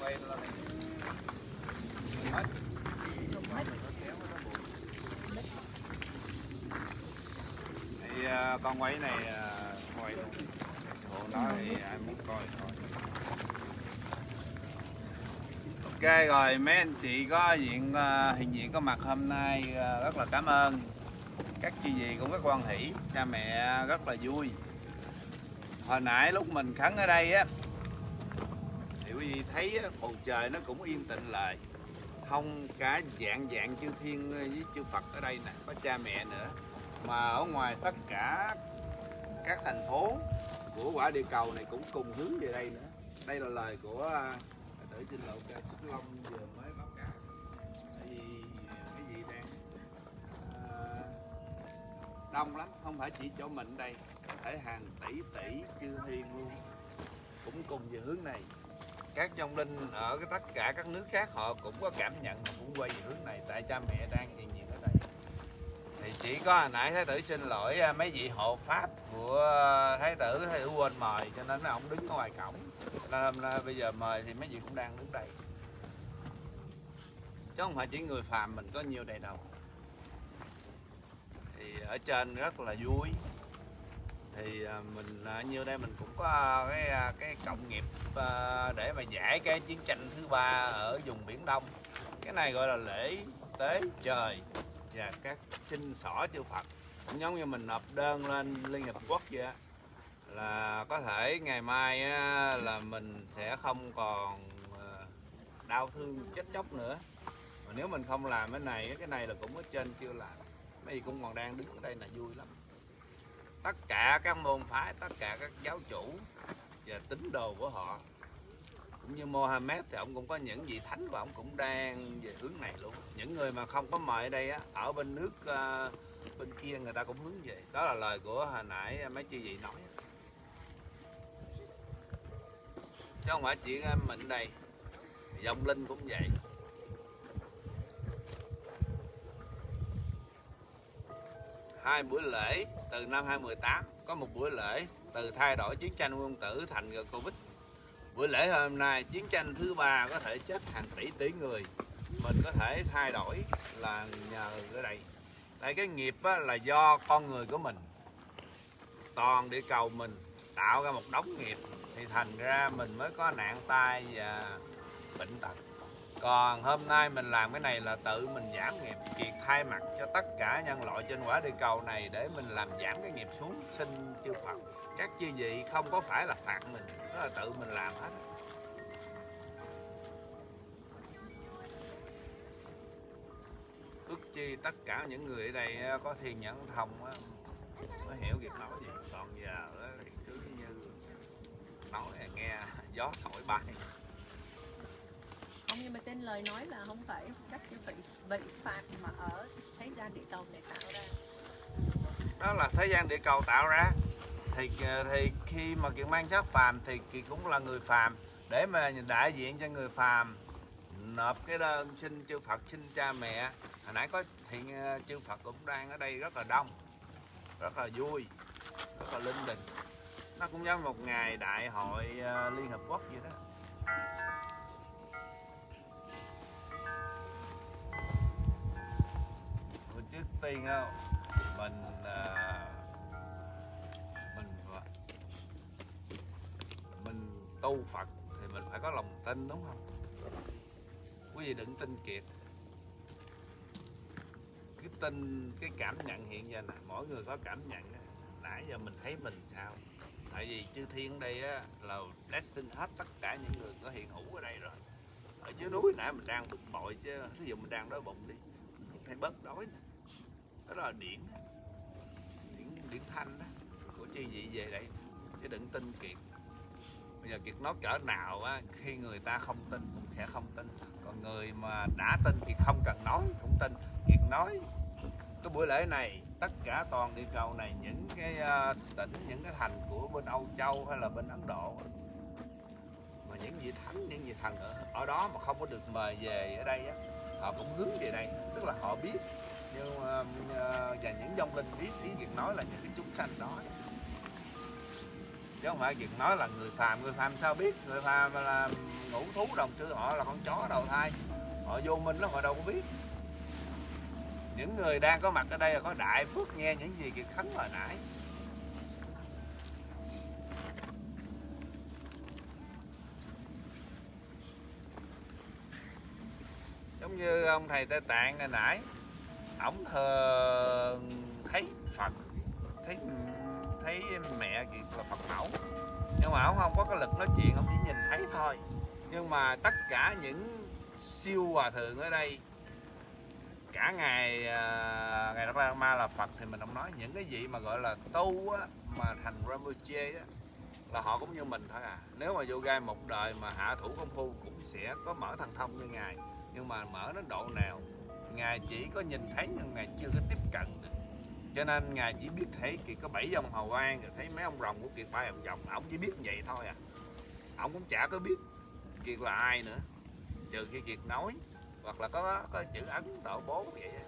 quay quay lên này hết thì con quay này quay luôn. Bộ đó thì ai muốn coi thôi. Ok rồi mấy anh chị có diện à, hiện diện có mặt hôm nay à, rất là cảm ơn. Các chị gì cũng rất quan hỷ cha mẹ rất là vui. Hồi nãy lúc mình khấn ở đây á thì thấy bầu trời nó cũng yên tĩnh lại. Không cả dạng dạng chư thiên với chư Phật ở đây nè có cha mẹ nữa. Mà ở ngoài tất cả các thành phố của quả địa cầu này cũng cùng hướng về đây nữa. Đây là lời của à, tử xin lỗi ca Trúc Long vừa mới báo cáo. Vì cái gì đang à, đông lắm không phải chỉ chỗ mình đây. Có thể hàng tỷ tỷ chư thiên luôn. Cũng cùng về hướng này các dòng linh ở cái tất cả các nước khác, họ cũng có cảm nhận mà cũng quay về hướng này. Tại cha mẹ đang hiện diện ở đây. Thì chỉ có hồi nãy thái tử xin lỗi à, mấy vị hộ pháp của à, thái tử thái tử quên mời, cho nên ông đứng ở ngoài cổng. Nên hôm nay bây giờ mời thì mấy vị cũng đang đứng đây. Chứ không phải chỉ người phàm mình có nhiều đây đâu thì ở trên rất là vui thì à, mình à, như đây mình cũng có cái à, cái cộng nghiệp để mà giải cái chiến tranh thứ ba ở vùng biển đông. Cái này gọi là lễ tế trời và các sinh xỏ chư Phật. Cũng giống như mình nộp đơn lên Liên Hiệp Quốc vậy là có thể ngày mai là mình sẽ không còn đau thương chết chóc nữa. Mà nếu mình không làm cái này cái này là cũng ở trên chưa làm mấy gì cũng còn đang đứng ở đây là vui lắm tất cả các môn phái, tất cả các giáo chủ và tín đồ của họ. Cũng như Mohammed thì ông cũng có những vị thánh và ông cũng đang về hướng này luôn. Những người mà không có mời ở đây á, ở bên nước ờ, bên kia người ta cũng hướng về. Đó là lời của hồi nãy mấy chị vị nói. Chứ không phải chỉ mình đây. Dòng linh cũng vậy. Hai buổi lễ từ năm 2018 có một buổi lễ từ thay đổi chiến tranh quân tử thành Covid. Buổi lễ hôm nay chiến tranh thứ ba có thể chết hàng tỷ tỷ người. Mình có thể thay đổi là nhờ ở đây. Tại cái nghiệp á, là do con người của mình. Toàn địa cầu mình tạo ra một đống nghiệp thì thành ra mình mới có nạn tai và bệnh tật còn hôm nay mình làm cái này là tự mình giảm nghiệp kiệt thay mặt cho tất cả nhân loại trên quả địa cầu này để mình làm giảm cái nghiệp xuống sinh chư Phật. Các chư vị không có phải là phạt mình đó là tự mình làm hết. Ước chi tất cả những người ở đây có thiền nhẫn thông á, mới hiểu việc nói gì. Còn giờ thì cứ như nói nghe gió thổi bay không nhưng mà tên lời nói là không phải các cái vị vị phạt mà ở thế gian địa cầu này tạo ra. Đó là thế gian địa cầu tạo ra. Thì ờ, thì khi mà kiệt mang sát phàm thì kiệt cũng là người phàm. Để mà đại diện cho người phàm, nộp cái đơn xin chư Phật, xin cha mẹ. Hồi nãy có hiện ờ, chư Phật cũng đang ở đây rất là đông, rất là vui, rất là linh đình. Nó cũng giống một ngày đại hội ờ, Liên Hợp Quốc vậy đó. Tiên á, mình à, mình mình tu Phật thì mình phải có lòng tin đúng không? Quý vị đừng tin kiệt. Cái tin cái cảm nhận hiện giờ này mỗi người có cảm nhận nãy giờ mình thấy mình sao? Tại vì chư thiên ở đây á, là blessing hết tất cả những người có hiện hữu ở đây rồi. Ở dưới núi nãy mình đang bực bội chứ ví dụ mình đang đói bụng đi mình phải bớt đói nè đó là điển. Điển điển thanh đó. Của chi vị về đây. Chứ đừng tin kiệt. Bây giờ kiệt nói cỡ nào á khi người ta không tin cũng sẽ không tin. Còn người mà đã tin thì không cần nói cũng tin. Kiệt nói cái buổi lễ này tất cả toàn địa cầu này những cái ờ, tỉnh những cái thành của bên Âu Châu hay là bên Ấn Độ mà những vị thánh những vị thần ở, ở đó mà không có được mời về ở đây á họ cũng hướng về đây. Tức là họ biết nhưng ờ, ờ, và những dòng linh biết ý việc nói là những cái chúng sanh đó. Chứ không phải việc nói là người phàm người phàm sao biết? Người phàm là ngũ thú đồng sư họ là con chó đầu thai. Họ vô minh lắm họ đâu có biết. Những người đang có mặt ở đây là có đại phước nghe những gì kiệt khánh hồi nãy. Giống như ông thầy tây tạng hồi nãy ổng thờ thấy phật thấy thấy mẹ kiệt là phật mẫu. Nhưng mà ổng không có cái lực nói chuyện ổng chỉ nhìn thấy thôi. Nhưng mà tất cả những siêu hòa thượng ở đây cả ngày à, ngày Đạt Ma là Phật thì mình không nói những cái gì mà gọi là tu á, mà thành Rinpoche á, là họ cũng như mình thôi à. Nếu mà vô gai một đời mà hạ thủ công phu cũng sẽ có mở thần thông như ngài nhưng mà mở đến độ nào ngài chỉ có nhìn thấy nhưng ngài chưa có tiếp cận được. Cho nên ngài chỉ biết thấy kiệt có bảy dòng hầu an rồi thấy mấy ông rồng của kiệt bay vòng vòng ổng chỉ biết vậy thôi à. Ổng cũng chả có biết kiệt là ai nữa. Trừ khi kiệt nói, hoặc là có có chữ ấn tổ bố vậy á.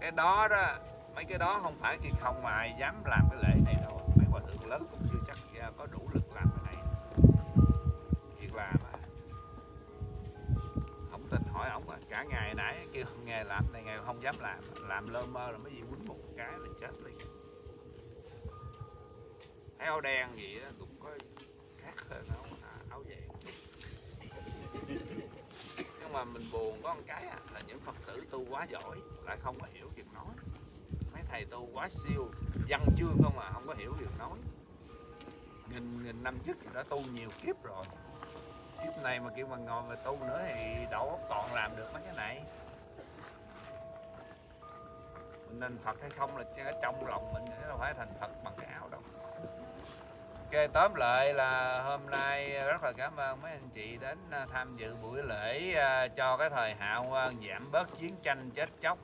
cái đó đó, mấy cái đó không phải kiệt không mà ai dám làm cái lễ này đâu. Mấy hòa thượng lớn cũng chưa chắc à, có đủ lực làm cái này. Kiệt làm à không tin hỏi ổng à cả ngày nãy nghề làm này ngày không dám làm. Làm lơ mơ là mấy gì quýnh một cái là chết liền. Áo đen gì đó, cũng có khác hơn áo à, áo vàng. Nhưng mà mình buồn có một cái à, là những phật tử tu quá giỏi lại không có hiểu việc nói. Mấy thầy tu quá siêu văn chương không mà không có hiểu việc nói. Nghìn nghìn năm trước thì đã tu nhiều kiếp rồi. Kiếp này mà kêu mà ngồi mà tu nữa thì đầu óc còn làm được mấy cái này nên Phật hay không là ở trong lòng mình chứ đâu phải thành Phật bằng cái áo đâu. Ok tóm lại là hôm nay rất là cảm ơn mấy anh chị đến à, tham dự buổi lễ à, cho cái thời hạo giảm bớt chiến tranh chết chóc.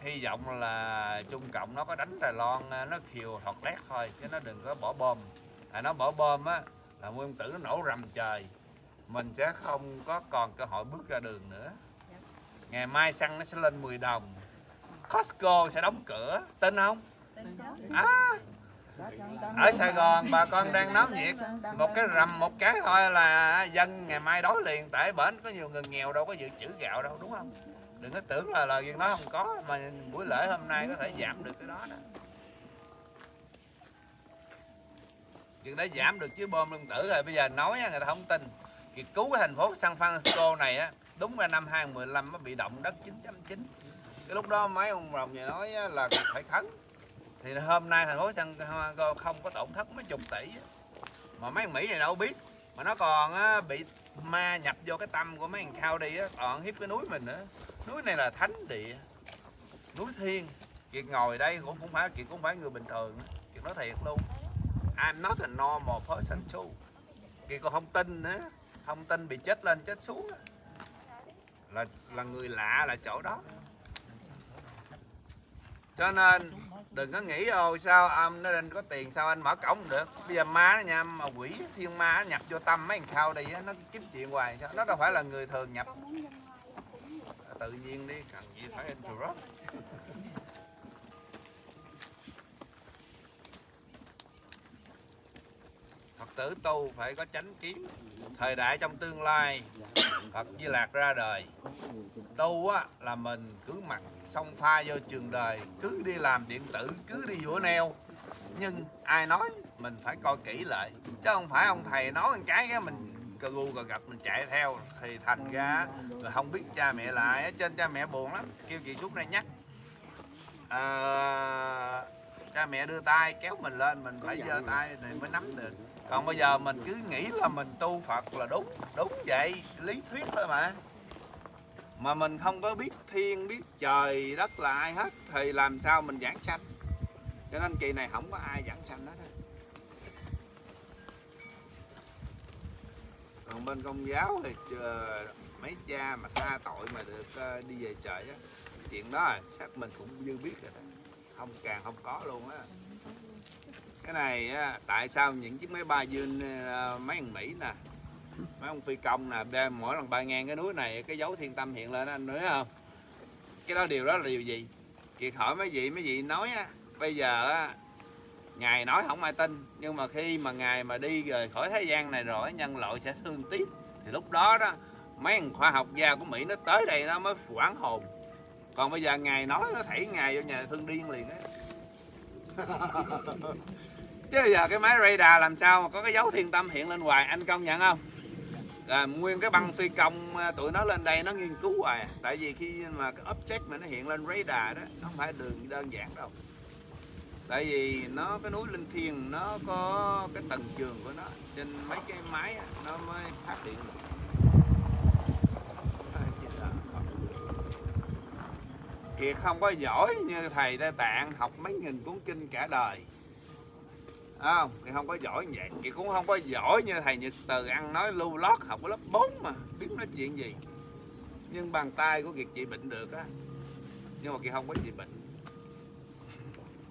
Hy vọng là Trung Cộng nó có đánh Đài Loan à, nó khiều thọt lét thôi chứ nó đừng có bỏ bom. À nó bỏ bom á là nguyên tử nó nổ rầm trời. Mình sẽ không có còn cơ hội bước ra đường nữa. Ngày mai xăng nó sẽ lên 10 đồng Costco sẽ đóng cửa tin không? À, ở Sài Gòn bà con đang náo nhiệt. Một cái rầm một cái thôi là dân ngày mai đói liền. Tại bển có nhiều người nghèo đâu có dự trữ gạo đâu đúng không? Đừng có tưởng là lời đó không có mà buổi lễ hôm nay có thể giảm được cái đó đó. Chuyện đã giảm được chứ bom lương tử rồi. Bây giờ nói người ta không tin. Thì cứu cái thành phố San Francisco này á đúng ra năm 2015 nó bị động đất 9.9 cái lúc đó mấy ông rồng nhà nói là phải khấn thì hôm nay thành phố San không có tổn thất mấy chục tỷ mà mấy Mỹ này đâu biết. Mà nó còn bị ma nhập vô cái tâm của mấy thằng cao đi còn hiếp cái núi mình nữa. Núi này là thánh địa, núi thiên kiệt ngồi đây cũng không phải kiệt cũng phải người bình thường kiệt nói thiệt luôn. I'm not a normal person too. Kiệt còn không tin nữa. Không tin bị chết lên chết xuống là là người lạ là chỗ đó cho nên đừng có nghĩ ô sao âm nó lên có tiền, sao anh mở cổng không được? Bây giờ ma nó nha, mà quỷ, thiên ma nó nhập vô tâm mấy thằng sau đây nó kiếm chuyện hoài sao? Nó đâu phải là người thường nhập. À, tự nhiên đi cần gì phải anh rớt. Phật tử tu phải có chánh kiến, Thời đại trong tương lai, Phật Di Lạc ra đời. Tu á, là mình cứ mặc xong pha vô trường đời Cứ đi làm điện tử, cứ đi vũa neo. Nhưng ai nói mình phải coi kỹ lại. Chứ không phải ông thầy nói một cái cái mình cà gu cà gặp mình chạy theo Thì thành ra rồi không biết cha mẹ lại Ở trên cha mẹ buồn lắm Kêu chị suốt này nhắc. À, cha mẹ đưa tay kéo mình lên mình phải giơ tay thì mới nắm được. Còn bây giờ mình cứ nghĩ là mình tu Phật là đúng đúng vậy lý thuyết thôi mà mà mình không có biết thiên biết trời đất là ai hết thì làm sao mình giảng sanh? Cho nên kỳ này không có ai giảng sanh hết còn bên công giáo thì mấy cha mà tha tội mà được ờ, đi về trời á chuyện đó à, chắc mình cũng như biết rồi đó. Không càng không có luôn á. Cái này á, tại sao những chiếc máy bay dương ờ, mấy thằng Mỹ nè mấy ông phi công nè mỗi lần bay ngang cái núi này, cái dấu thiên tâm hiện lên anh nói không? Cái đó điều đó là điều gì? Kiệt hỏi mấy vị mấy vị nói á, bây giờ á, ngài nói không ai tin, nhưng mà khi mà ngài mà đi rời khỏi thế gian này rồi nhân loại sẽ thương tiếc. Thì lúc đó đó, mấy thằng khoa học gia của mỹ nó tới đây nó mới quản hồn. Còn bây giờ ngài nói, nó thảy ngài vô nhà thương điên liền á. Chứ bây giờ cái máy radar làm sao mà có cái dấu thiên tâm hiện lên hoài, anh công nhận không? Là nguyên cái băng phi công à, tụi nó lên đây nó nghiên cứu hoài. À. tại vì khi mà cái object mà nó hiện lên radar đó, nó không phải đường đơn giản đâu. Tại vì nó, cái núi linh thiêng nó có cái tầng trường của nó. Trên mấy cái máy nó mới phát hiện được. Kiệt không có giỏi như thầy Tây Tạng học mấy nghìn cuốn kinh cả đời không thì không có giỏi như vậy. Chị cũng không có giỏi như thầy Nhật Từ ăn nói lưu lót học ở lớp 4 mà, biết nói chuyện gì. Nhưng bàn tay của Kiệt chị bệnh được á. Nhưng mà Kiệt không có chị bệnh.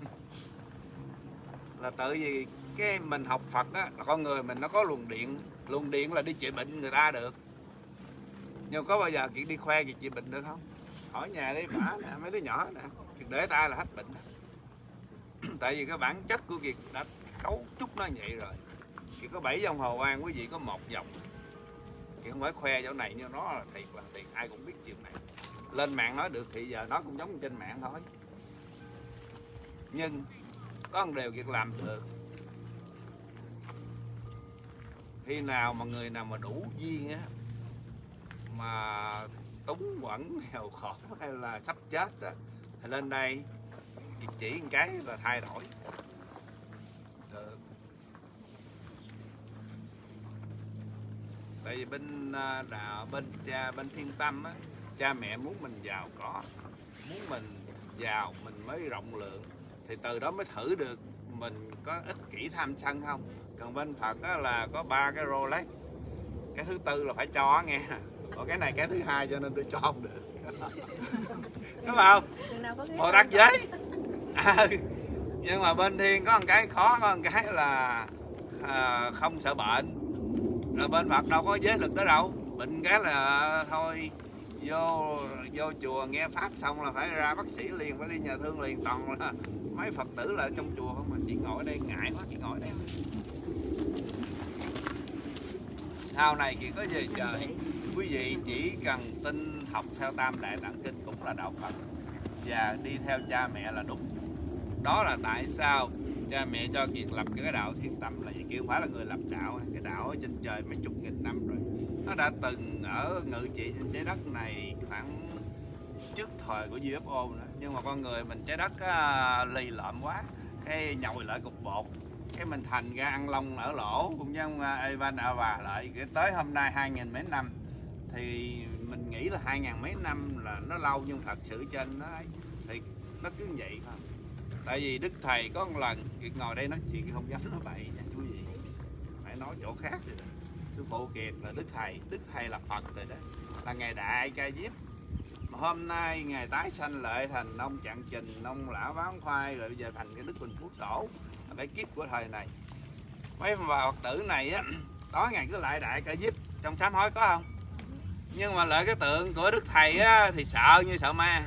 Là tự vì cái mình học Phật á, là con người mình nó có luồng điện. Luồng điện là đi trị bệnh người ta được. Nhưng có bao giờ Kiệt đi khoe việc trị bệnh được không? Hỏi nhà đi, bả nè, mấy đứa nhỏ nè. Để tay là hết bệnh tại vì cái bản chất của Kiệt đã cấu trúc nó vậy rồi. Chỉ có bảy dòng hồ an quý vị có một dòng. Thì không phải khoe chỗ này nhưng nó là thiệt là thiệt, ai cũng biết chuyện này. Lên mạng nói được thì giờ nó cũng giống trên mạng thôi. Nhưng có một điều việc làm được. Khi nào mà người nào mà đủ duyên á, mà túng quẩn nghèo khổ hay là sắp chết á, thì lên đây chỉ một cái là thay đổi được tại vì bên à, đạo bên cha bên thiên tâm á cha mẹ muốn mình giàu có muốn mình giàu mình mới rộng lượng. Thì từ đó mới thử được mình có ích kỷ tham sân không. Còn bên phật á là có ba cái rolex. Cái thứ tư là phải cho nghe. Còn cái này cái thứ hai cho nên tôi cho không được. Đúng không? Bồ tát giới à, nhưng mà bên thiên có một cái khó có một cái là à, không sợ bệnh rồi bên phật đâu có giới lực đó đâu. Bệnh cái là thôi, vô vô chùa nghe pháp xong là phải ra bác sĩ liền, phải đi nhà thương liền. Toàn là mấy phật tử là trong chùa không mà chỉ ngồi ở đây, ngại quá, chỉ ngồi ở đây. Sau này chỉ có về trời quý vị chỉ cần tin học theo tam đại tạng kinh cũng là đạo phật. Và đi theo cha mẹ là đúng. Đó là tại sao cha mẹ cho việc lập cái đạo thiên tâm là vậy kia không phải là người lập đạo cái đạo ở trên trời mấy chục nghìn năm rồi. Nó đã từng ở ngự trị trên trái đất này khoảng trước thời của UFO nữa. Nhưng mà con người mình trái đất á, lì lợm quá. Cái nhồi lại cục bột. Cái mình thành ra ăn lông ở lỗ cũng giống uh, Evan Ava lại. Cái tới hôm nay hai nghìn mấy năm thì mình nghĩ là hai ngàn mấy năm là nó lâu nhưng thật sự trên nó ấy, thì nó cứ vậy thôi tại vì đức thầy có một lần ngồi đây nói chuyện, không dám nói bậy nha, chú gì. Phải nói chỗ khác rồi đó. Sư phụ kiệt là đức thầy đức thầy là phật rồi đó. Là ngày đại ca diếp. Mà hôm nay ngày tái sanh lợi thành ông trạng trình, ông lão bán khoai, rồi bây giờ thành cái đức bình phú tổ. Là cái kiếp của thời này. Mấy bà phật tử này á tối ngày cứ lại đại ca diếp. Trong sám hối có không? Nhưng mà lại cái tượng của đức thầy á, thì sợ như sợ ma.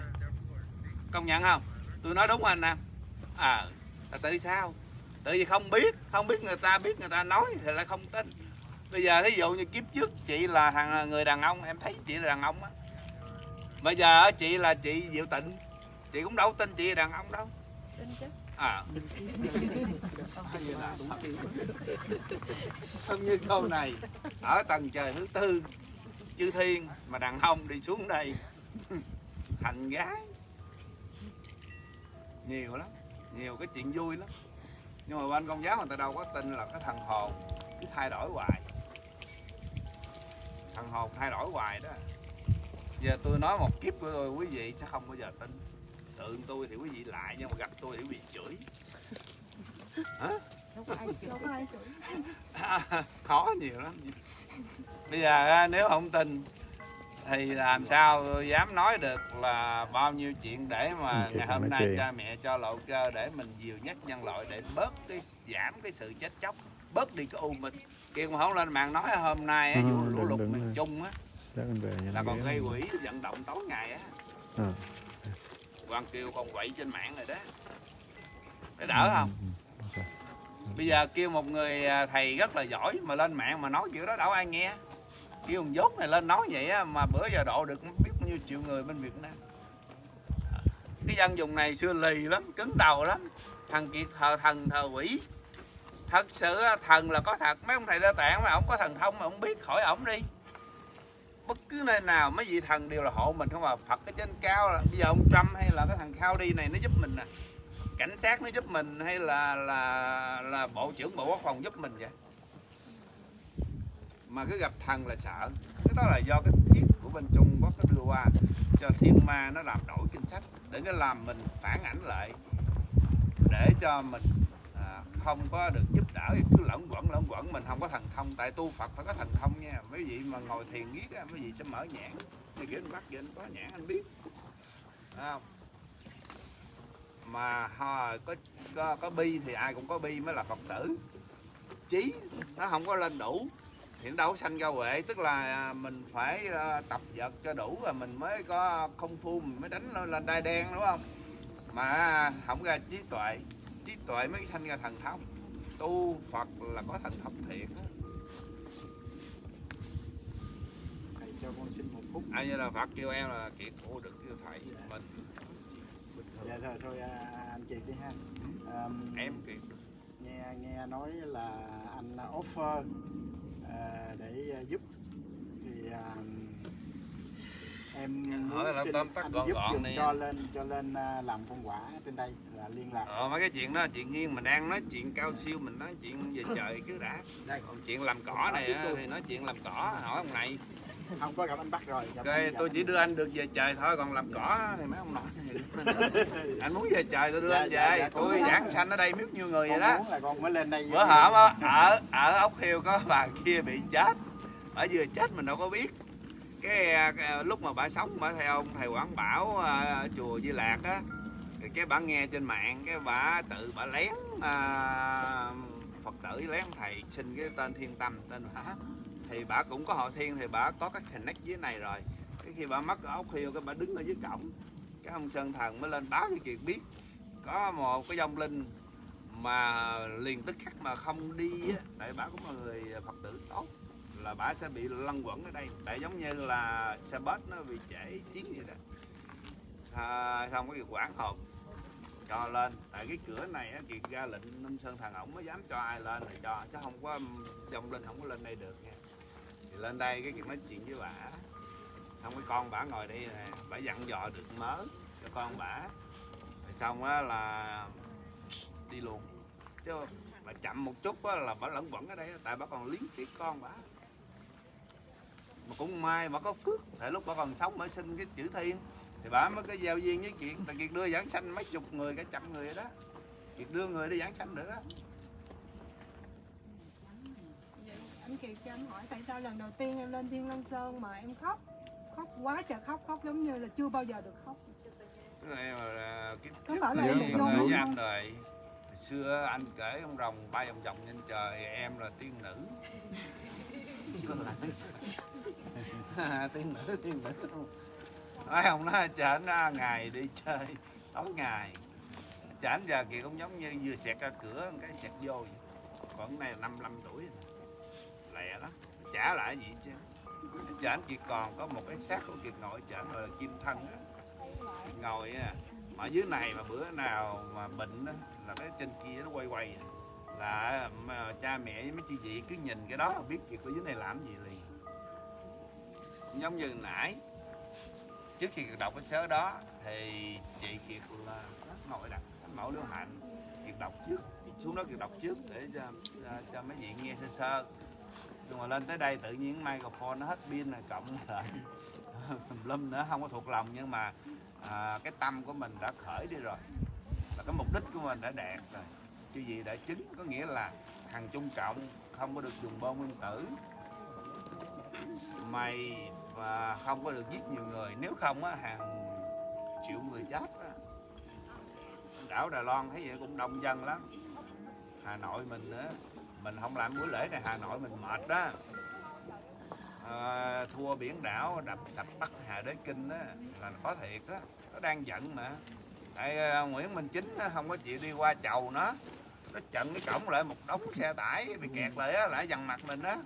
Công nhận không? Tôi nói đúng anh nè? À là tại sao? Tại vì không biết không biết người ta biết người ta nói thì lại không tin. Bây giờ ví dụ như kiếp trước chị là thằng người đàn ông em thấy chị là đàn ông á. Bây giờ chị là chị diệu tịnh. Chị cũng đâu tin chị là đàn ông đâu. Tin chứ. À không như câu này. Ở tầng trời thứ tư chư thiên mà đàn ông đi xuống đây. Thành gái. Nhiều lắm nhiều cái chuyện vui lắm. Nhưng mà bên công giáo người ta đâu có tin là cái thần hồn cứ thay đổi hoài. Thần hồn thay đổi hoài đó. Giờ tôi nói một kiếp của tôi quý vị sẽ không bao giờ tin. Tượng tôi thì quý vị lại nhưng mà gặp tôi thì quý vị chửi. Hả? Khó nhiều lắm. Bây giờ á, nếu không tin thì làm sao tôi dám nói được là bao nhiêu chuyện để mà Ừ, ngày hôm nay cha mẹ cho lộ cơ để mình dìu dắt nhân loại để bớt cái giảm cái sự chết chóc bớt đi cái u mình. Kia mà không lên mạng nói hôm nay á, Ừ, vụ lũ lụt miền trung á là còn gây quỹ vận động tối ngày á. Ờ. Hoàng Kiều còn quậy trên mạng rồi đó. Để đỡ không? Ừ, ok. bây giờ kêu một người à, thầy rất là giỏi mà lên mạng mà nói kiểu đó đâu ai nghe kêu ông dốt này lên nói vậy á, mà bữa giờ độ được biết bao nhiêu triệu người bên Việt Nam. Cái dân dùng này xưa lì lắm cứng đầu lắm. Thằng kiệt thờ thần thờ quỷ. Thật sự thần là có thật. Mấy ông thầy đa tạng mà ông có thần thông mà ông biết hỏi ổng đi. Bất cứ nơi nào mấy vị thần đều là hộ mình không à. Phật ở trên cao là bây giờ ông trump hay là cái thằng khao đi này nó giúp mình nè. Cảnh sát nó giúp mình hay là là là bộ trưởng bộ quốc phòng giúp mình vậy? Mà cứ gặp thần là sợ. Cái đó là do cái thiết của bên trung quốc nó đưa qua cho thiên ma nó làm đổi kinh sách để nó làm mình phản ảnh lại để cho mình à, không có được giúp đỡ. Cứ lẫn quẩn lẫn quẩn mình không có thần thông. Tại tu phật phải có thần thông nha. Mấy vị mà ngồi thiền giết á mấy vị sẽ mở nhãn. Như kiểu anh bắt vậy anh có nhãn anh biết. Thấy không? Mà hồi có, có có bi thì ai cũng có bi mới là phật tử. Trí nó không có lên đủ thì nó đâu có sanh ra huệ tức là à, mình phải à, tập vật cho đủ rồi mình mới có công phu mình mới đánh lên đai đen đúng không? Mà không ra trí tuệ trí tuệ mới sanh ra thần thông. Tu phật là có thần thông thiệt thầy cho con xin một phút. Ai như là phật kêu em là kiệt ô đừng kêu thầy mình dạ thôi thôi à, anh chị đi ha. À, em kiệt nghe nghe nói là anh offer à, để à, giúp thì à, em Hỏi là tóm tắt gọn gọn đi. cho lên cho lên à, làm con quả trên đây là liên lạc. Ờ mấy cái chuyện đó chuyện riêng mình đang nói chuyện cao siêu mình nói chuyện về trời cứ đã. Còn chuyện làm cỏ này á, thì nói chuyện làm cỏ hỏi ông này. Không có gặp anh bắt rồi gặp gặp tôi chỉ đưa anh được về trời thôi còn làm cỏ thì mấy ông nói. Anh muốn về trời tôi đưa Dạ, anh dạ, về. dạ, tôi con- giảng sanh ở đây biết nhiêu người vậy đó. là con mới lên đây bữa hổm ở ở ốc hiêu có bà kia bị chết. Bà vừa chết mình đâu có biết cái, à, cái à, lúc mà bà sống bà theo ông thầy quảng bảo à, chùa di lạc á thì cái bà nghe trên mạng cái bà tự bà lén à, phật tử lén thầy xin cái tên thiên tâm tên bà. Thì bà cũng có họ thiên thì bà có cái connect dưới này rồi. Cái khi bà mất ở ốc hiêu cái bà đứng ở dưới cổng. Cái ông sơn thần mới lên báo cái chuyện biết. Có một cái dông linh mà liền tức khắc mà không đi á tại bà cũng là người phật tử tốt là bà sẽ bị lăn quẩn ở đây. Tại giống như là xe bus nó bị trễ chín vậy đó. À, xong cái quản hồn cho lên. Tại cái cửa này á kiệt ra lệnh nông sơn thằng ổng mới dám cho ai lên là cho chứ không có dòng lên không có lên đây được nha. Thì lên đây cái kiệt nói chuyện với bà xong cái con bả ngồi đây nè bả dặn dò được mớ cho con bả. Rồi xong á là đi luôn. Chứ mà chậm một chút á là bà lẫn quẩn ở đây tại bà còn liếng tiếc con bà mà cũng may bà có phước. Tại lúc bà còn sống bà xin cái chữ thiên. Thì bà mới có giao duyên với kiệt. Tại kiệt đưa giảng sanh mấy chục người cả trăm người đó. Kiệt đưa người đi giảng sanh đó Vậy anh Kiệt cho em hỏi tại sao lần đầu tiên em lên Thiên Long Sơn mà em khóc? Khóc quá trời khóc khóc giống như là chưa bao giờ được khóc. Cái này mà là cái Có trước phải là với anh rồi Hồi xưa anh kể ông rồng bay vòng vòng trên trời em là tiên nữ tiếng nữ tiếng nữ. Nói ông nói chở nó ngày đi chơi, tối ngày. Chở anh giờ kìa, cũng giống như vừa xẹt ra cửa, một cái xẹt vô vậy. còn này năm năm tuổi rồi. lẹ lắm. Trả lại gì chứ? Chở anh kiệt còn có một cái xác của kiệt nội chở gọi là kim thân á. Ngồi á, mà ở dưới này mà bữa nào mà bệnh á, là cái trên kia nó quay quay vậy là mà cha mẹ với mấy chị chị cứ nhìn cái đó biết việc ở dưới này làm gì liền. Cũng giống như nãy trước khi kiệt đọc cái sớ đó thì chị kiệt là ngồi đặt thánh mẫu lưu hạnh. Kiệt đọc trước xuống đó kiệt đọc trước để cho, cho, cho mấy vị nghe sơ sơ. Nhưng mà lên tới đây tự nhiên microphone nó hết pin rồi cộng lại tùm lum nữa không có thuộc lòng. Nhưng mà à, cái tâm của mình đã khởi đi rồi. Là cái mục đích của mình đã đạt rồi chứ gì đã chính có nghĩa là thằng trung cộng không có được dùng bom nguyên tử. Mày và không có được giết nhiều người. Nếu không á hàng triệu người chết á. Đảo Đài Loan thấy vậy cũng đông dân lắm. Hà Nội mình á mình không làm buổi lễ này Hà Nội mình mệt đó à, thua biển đảo đập sập Bắc Hà Đế Kinh á là có thiệt á. Nó đang giận mà. Tại à, Nguyễn Minh Chính á, không có chịu đi qua chầu nó nó chặn cái cổng lại một đống xe tải, bị kẹt lại á, lại dằn mặt mình á.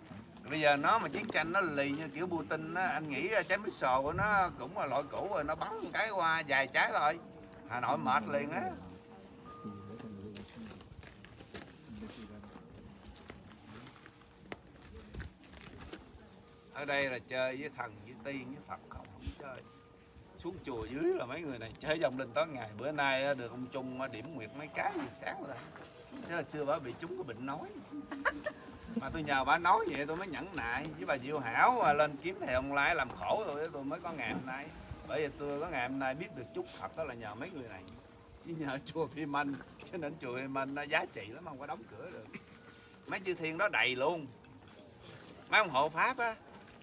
Bây giờ nó mà chiến tranh nó lì như kiểu Putin á, anh nghĩ trái mít sồ của nó cũng là loại cũ rồi, nó bắn cái qua vài trái thôi. Hà Nội mệt liền á. Ở đây là chơi với thần, với tiên, với Phật không không chơi. Xuống chùa dưới là mấy người này chơi dòng linh tối ngày bữa nay được ông Trung điểm nguyệt mấy cái gì sáng rồi chứ hồi xưa bà bị chúng có bệnh nói. Mà tôi nhờ bà nói vậy tôi mới nhẫn nại. Với bà Diệu Hảo mà lên kiếm thầy ông lai làm khổ tôi tôi mới có ngày hôm nay. Bởi vì tôi có ngày hôm nay biết được chút Phật đó là nhờ mấy người này. Chứ nhờ chùa Phi Minh cho nên chùa Phi Minh nó giá trị lắm không có đóng cửa được. Mấy chư thiên đó đầy luôn. Mấy ông hộ pháp á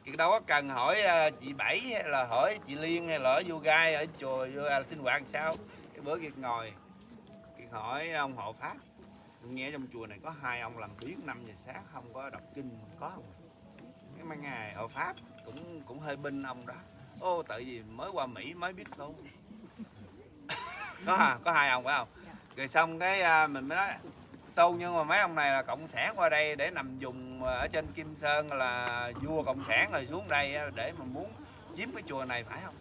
thì đâu có cần hỏi à, chị Bảy hay là hỏi chị Liên hay là ở vô gai ở chùa vô à, sinh hoạt sao. Cái bữa Kiệt ngồi Kiệt hỏi ông hộ pháp nghe trong chùa này có hai ông làm biến 5 giờ sáng không có đọc kinh có không? Cái mấy ngày hộ pháp cũng cũng hơi binh ông đó. Ô tại vì mới qua Mỹ mới biết tu có hả có hai ông phải không? Rồi xong cái à, mình mới nói tu nhưng mà mấy ông này là cộng sản qua đây để nằm dùng ở trên Kim Sơn là vua cộng sản rồi xuống đây á, để mà muốn chiếm cái chùa này phải không?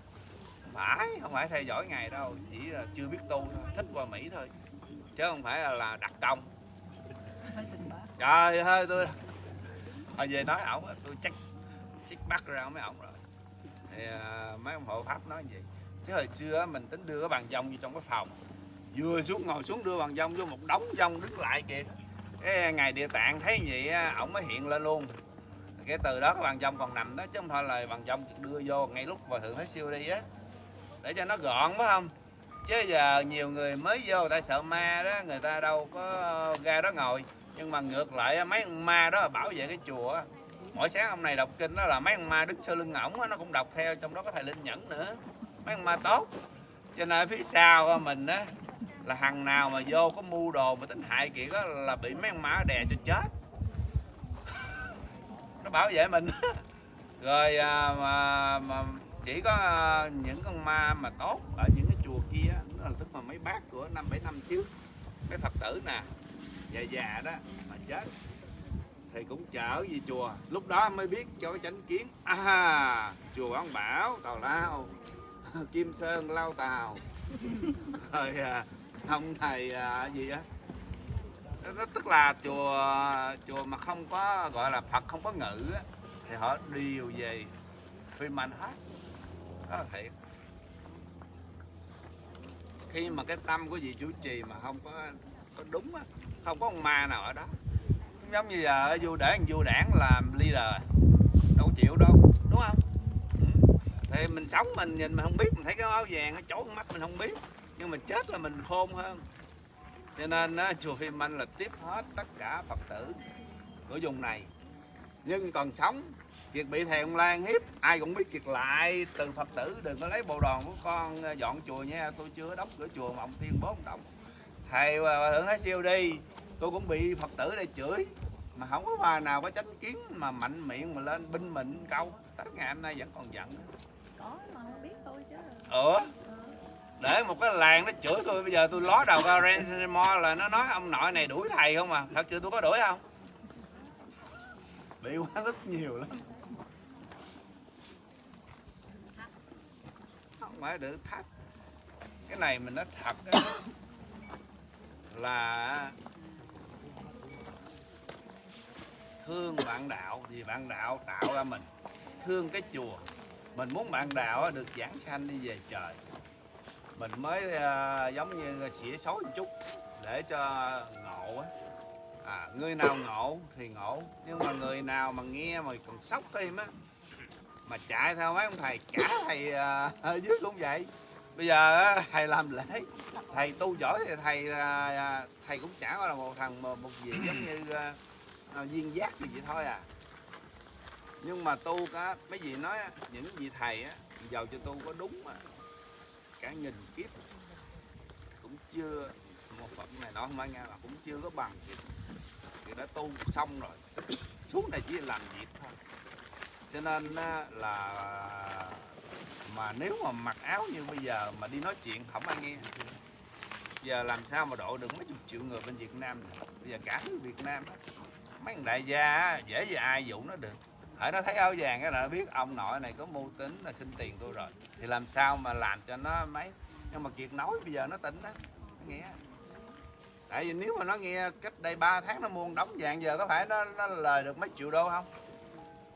Không phải không phải theo dõi ngày đâu chỉ là chưa biết tu thôi thích qua Mỹ thôi chứ không phải là, là đặt công. Trời ơi tôi hồi về nói ổng tôi chắc chắc bắt ra mấy ổng rồi. Thì à, mấy ông hộ pháp nói vậy. Chứ hồi xưa mình tính đưa cái bàn dông vô trong cái phòng. Vừa xuống ngồi xuống đưa bàn dông vô một đống dông đứng lại kìa. Cái ngày địa tạng thấy vậy ổng mới hiện lên luôn. Cái từ đó cái bàn dông còn nằm đó chứ không thôi là bàn dông đưa vô ngay lúc hòa thượng thấy siêu đi á. Để cho nó gọn phải không chứ giờ nhiều người mới vô người ta sợ ma đó người ta đâu có ra đó ngồi. Nhưng mà ngược lại mấy con ma đó là bảo vệ cái chùa. Mỗi sáng hôm này đọc kinh đó là mấy con ma đứng sau lưng ổng nó cũng đọc theo trong đó có thầy linh nhẫn nữa. Mấy con ma tốt. Cho nên phía sau mình á là hằng nào mà vô có mua đồ mà tính hại kiệt đó là bị mấy con ma đè cho chết. Nó bảo vệ mình. Rồi à, mà, mà chỉ có à, những con ma mà tốt ở những cái chùa kia á, đó là tức là mấy bác của năm bảy năm trước. Mấy phật tử nè già già đó mà chết thì cũng chở về chùa. Lúc đó mới biết cho cái chánh kiến à chùa ông bảo tào lao kim sơn lao tàu rồi à, ông thầy à, gì á. Đó, tức là chùa chùa mà không có gọi là phật không có ngữ á, thì họ đều về phim mạnh hết. Đó là thiệt khi mà cái tâm của vị chủ trì mà không có có đúng á không có con ma nào ở đó. Giống như giờ vô để để vua đảng làm leader đâu chịu đâu đúng không? Ừ. thì mình sống mình nhìn mình không biết mình thấy cái áo vàng nó chỗ mắt mình không biết nhưng mà chết là mình khôn hơn. Cho nên á, chùa Phim Anh là tiếp hết tất cả Phật tử của vùng này. Nhưng còn sống Kiệt bị ông Lan hiếp ai cũng biết Kiệt lại. Từ Phật tử đừng có lấy bộ đòn của con ờ, dọn chùa nha. Tôi chưa đóng cửa chùa mà ông tiên bố ông động thầy hòa thượng thái siêu đi. Tôi cũng bị Phật tử đây chửi. Mà không có bà nào có chánh kiến mà mạnh miệng mà lên binh mình câu. Tới ngày hôm nay vẫn còn giận. Có mà không biết thôi chứ. Ủa? Ờ. để một cái làng nó chửi tôi bây giờ tôi ló đầu ra Ransomore là nó nói ông nội này đuổi thầy không à? Thật sự tôi có đuổi không? Bị quá rất nhiều lắm mà thử thách. Cái này mình nói thật đó. là thương bạn đạo vì bạn đạo tạo ra mình. Thương cái chùa. Mình muốn bạn đạo được giảng sanh đi về trời. Mình mới uh, giống như xỉa xấu một chút để cho ngộ á. À, người nào ngộ thì ngộ nhưng mà người nào mà nghe mà còn sốc thêm á mà chạy theo mấy ông thầy cả thầy à, ở dưới cũng vậy? Bây giờ thầy làm lễ thầy tu giỏi thì thầy à, à, thầy cũng chả gọi là một thằng một, một vị giống như à, viên giác thì vậy thôi à. Nhưng mà tu cả mấy vị nói á, những vị thầy á giàu cho tu có đúng mà. Cả nghìn kiếp. Cũng chưa một phẩm này nó không phải nghe là cũng chưa có bằng gì. Thì đã tu xong rồi. Xuống này chỉ làm việc thôi cho nên là mà nếu mà mặc áo như bây giờ mà đi nói chuyện không ai nghe giờ làm sao mà độ được mấy chục triệu người bên Việt Nam này. bây giờ cả nước Việt Nam đó. mấy thằng đại gia dễ gì ai dụ nó được. Hãy nó thấy áo vàng cái là biết ông nội này có mưu tính là xin tiền tôi rồi. Thì làm sao mà làm cho nó mấy? Nhưng mà kiệt nói bây giờ nó tỉnh đó nó nghe. Tại vì nếu mà nó nghe cách đây 3 tháng nó mua đóng vàng giờ có phải nó, nó lời được mấy triệu đô không?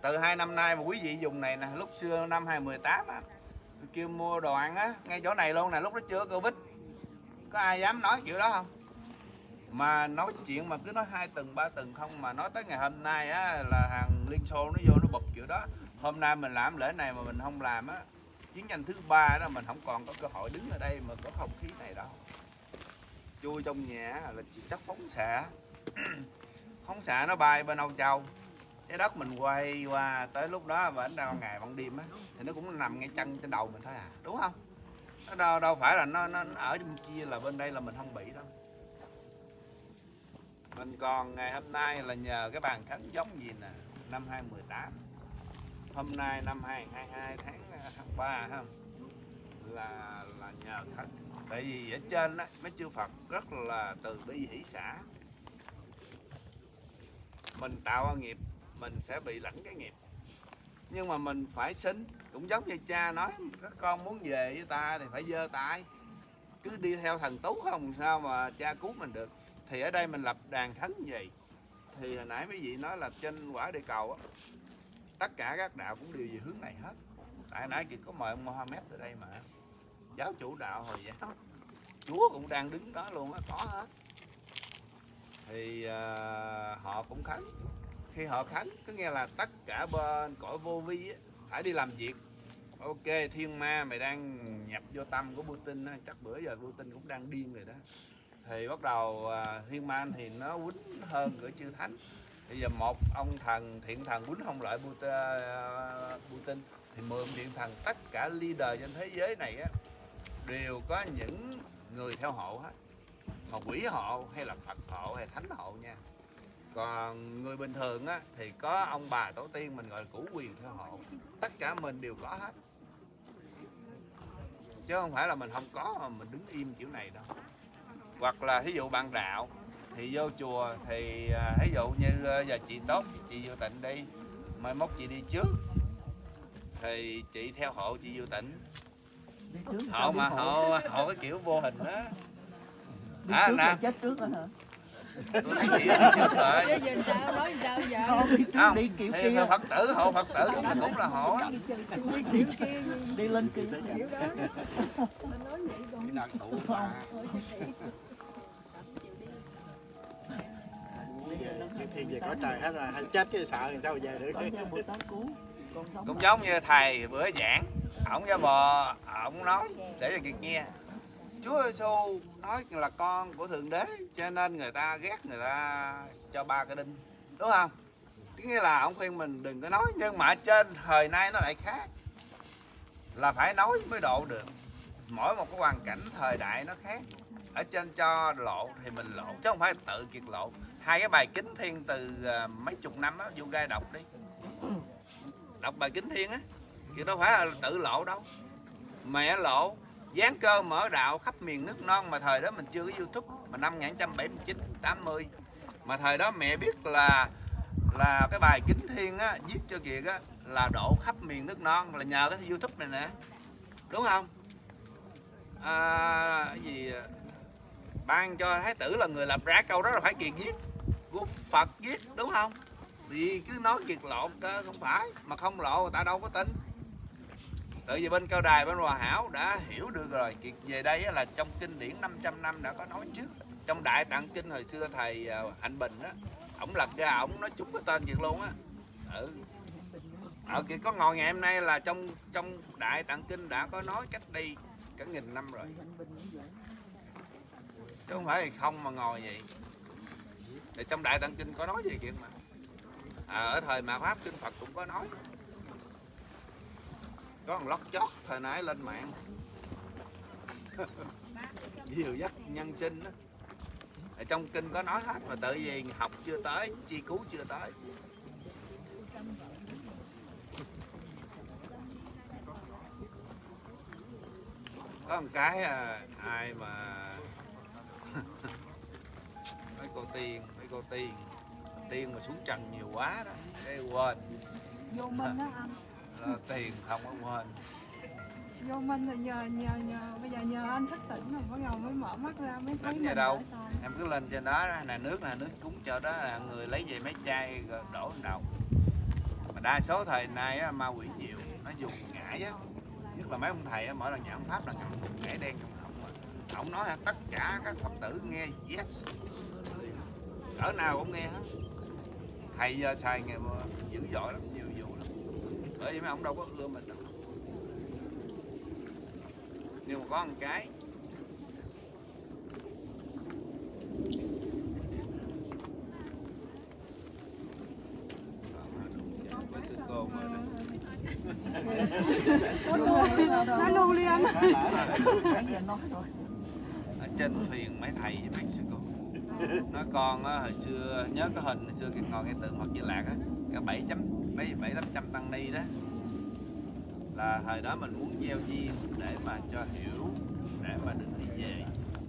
Từ hai năm nay mà quý vị dùng này nè, lúc xưa năm 2018 á kêu mua đồ ăn á, ngay chỗ này luôn nè, lúc đó chưa covid. Có ai dám nói chuyện đó không? Mà nói chuyện mà cứ nói hai tuần, ba tuần không, mà nói tới ngày hôm nay á, là hàng liên xô nó vô nó bật kiểu đó. Hôm nay mình làm lễ này mà mình không làm á, chiến tranh thứ ba đó mình không còn có cơ hội đứng ở đây mà có không khí này đâu. Chui trong nhà là chỉ chất phóng xạ. Phóng xạ nó bay bên Âu Châu cái đất mình quay qua tới lúc đó và đến đâu ngày ban đêm á thì nó cũng nằm ngay chân trên đầu mình thôi à đúng không? Nó đâu đâu phải là nó, nó, nó ở bên kia là bên đây là mình không bị đâu. Mình còn ngày hôm nay là nhờ cái bàn khánh giống gì nè năm 2018 hôm nay năm 2022 tháng à, tháng 3 không là là nhờ khánh tại vì ở trên á mấy chư Phật rất là từ bi hỷ xã. Mình tạo nghiệp mình sẽ bị lãnh cái nghiệp. Nhưng mà mình phải xin cũng giống như cha nói các con muốn về với ta thì phải giơ tay. Cứ đi theo thần tú không sao mà cha cứu mình được. Thì ở đây mình lập đàn thánh gì thì hồi nãy mấy vị nói là trên quả địa cầu á tất cả các đạo cũng đều về hướng này hết. Tại nãy kia có mời ông Mohammed tới đây mà. Giáo chủ đạo hồi giáo. Chúa cũng đang đứng đó luôn á có hết. Thì uh, họ cũng khấn khi họ thắng có nghe là tất cả bên cõi vô vi ấy, phải đi làm việc. Ok thiên ma mày đang nhập vô tâm của Putin á, chắc bữa giờ Putin cũng đang điên rồi đó. Thì bắt đầu à, thiên ma thì nó quýnh hơn cửa chư thánh. Bây giờ một ông thần thiện thần quýnh không lại Putin, à, Putin thì mười thiện thần tất cả leader trên thế giới này á, đều có những người theo hộ hết. Mà quỷ hộ hay là Phật hộ hay thánh hộ nha còn người bình thường á thì có ông bà tổ tiên mình gọi là củ quyền theo hộ tất cả mình đều có hết. Chứ không phải là mình không có mà mình đứng im kiểu này đâu. Hoặc là ví dụ bạn đạo thì vô chùa thì à, ví dụ như à, giờ chị tốt chị vô tịnh đi mai mốt chị đi trước thì chị theo hộ chị vô tịnh. Hộ mà hộ. hộ cái kiểu vô hình đó. À, nè. chết trước đó hả? Tôi thấy chị đi trước rồi Chứ giờ sao nói sao giờ đi trước không đi kiểu thì kia. Phật tử hộ phật tử thì cũng là hộ á đi kiểu kia. Đi lên kia kiểu đó nói vậy còn đang tụ mà khi về có trời hết rồi hay chết cái sợ thì sao về được? Cũng giống như thầy bữa giảng ổng ra bò ổng nói để cho kiệt nghe Chúa Giêsu nói là con của thượng đế, cho nên người ta ghét người ta cho ba cái đinh, đúng không? Cái nghĩa là ông khuyên mình đừng có nói, nhưng mà trên thời nay nó lại khác. Là phải nói mới độ được. Mỗi một cái hoàn cảnh thời đại nó khác. Ở trên cho lộ thì mình lộ, chứ không phải tự kiệt lộ. Hai cái bài kính thiên từ à, mấy chục năm á, vô gai đọc đi. Đọc bài kính thiên á chứ đâu phải là tự lộ đâu. Mẹ lộ dán cơ mở đạo khắp miền nước non mà thời đó mình chưa có youtube mà năm 1979 80 mà thời đó mẹ biết là là cái bài kính thiên á viết cho kiệt á là độ khắp miền nước non là nhờ cái youtube này nè. Đúng không? À, cái gì ban cho thái tử là người lập ra câu đó là phải kiệt viết của phật viết đúng không? Vì cứ nói kiệt lộn cơ không phải. Mà không lộ người ta đâu có tin tự vì bên cao đài bên hòa hảo đã hiểu được rồi. Chuyện về đây là trong kinh điển 500 năm đã có nói trước. Trong đại tạng kinh hồi xưa thầy à, hạnh bình á ổng lật ra ổng nói trúng cái tên kiệt luôn á. Ừ. Ờ, ở kia có ngồi ngày hôm nay là trong trong đại tạng kinh đã có nói cách đây cả nghìn năm rồi. Chứ không phải không mà ngồi vậy. Thì trong đại tạng kinh có nói gì chuyện mà. À, ở thời mà pháp kinh phật cũng có nói có một lót chót thời nãy lên mạng. Dìu dắt nhân sinh đó ở trong kinh có nói hết mà tự vì học chưa tới chi cứu chưa tới. Có một cái à, ai mà mấy cô tiên mấy cô tiên tiên mà xuống trần nhiều quá đó cái quên. Vô minh đó anh Là tiền không có quên. Vô minh thì nhờ nhờ nhờ bây giờ nhờ anh thức tỉnh rồi bắt đầu mới mở mắt ra mới thấy về mình đâu? em cứ lên trên đó nè nước nè nước cúng cho đó là người lấy về mấy chai rồi đổ đầu. Mà đa số thời nay á, ma quỷ nhiều nó dùng ngải á. Nhất là mấy ông thầy á, mỗi lần giảng pháp là cầm cục ngải đen trong họng á. ổng nói là tất cả các phật tử nghe yes. Cỡ nào cũng nghe hết. Thầy giờ xài nghề dữ dội lắm bởi vì mấy ông đâu có ưa mình đâu. Nhưng mà có một cái. Mấy nói luôn đi anh nói rồi ở trên thuyền mấy thầy với mấy sư cô. Nói con á, hồi xưa nhớ cái hình hồi xưa cái ngồi cái tượng Phật Di Lạc á cái bảy chấm mấy bảy tám trăm tăng ni đó. Là thời đó mình muốn gieo duyên để mà cho hiểu để mà được đi về.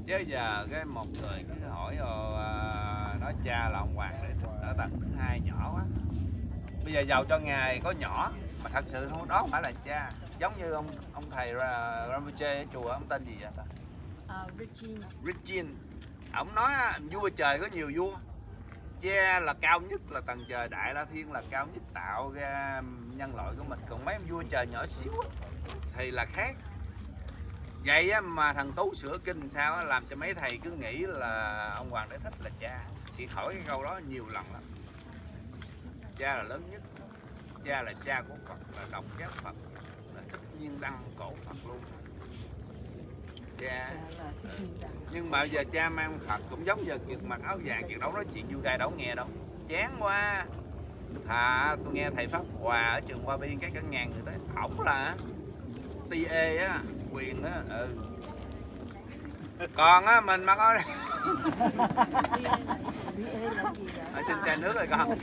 Chứ giờ cái một người cứ hỏi ờ, à, nói cha là ông hoàng để ở tầng thứ hai nhỏ quá. Bây giờ giàu cho ngài có nhỏ mà thật sự không đó không phải là cha. Giống như ông ông thầy Ra- Rinpoche ở chùa ông tên gì vậy ta? Ờ, Regine Regine. Ông nói vua trời có nhiều vua cha là cao nhất là tầng trời đại la thiên là cao nhất tạo ra nhân loại của mình. Còn mấy ông vua trời nhỏ xíu á, thì là khác. Vậy á, mà thằng tú sửa kinh sao á, làm cho mấy thầy cứ nghĩ là ông hoàng đế thích là cha. Chị hỏi cái câu đó nhiều lần lắm. Cha là lớn nhất cha là cha của phật là đồng giác phật là thích nhiên đăng cổ phật luôn cha gì đó nhưng mà giờ cha mang Phật cũng giống giờ kiệt mặc áo vàng kiệt đâu nói chuyện vui gai đâu nghe đâu. Chán quá. Thà tôi nghe thầy pháp hòa ở trường Hoa Biên cái cả ngàn người tới. Ổng là TA á quyền á ừ. Còn á mình ê gì vậy? Ở xin chai nước rồi con.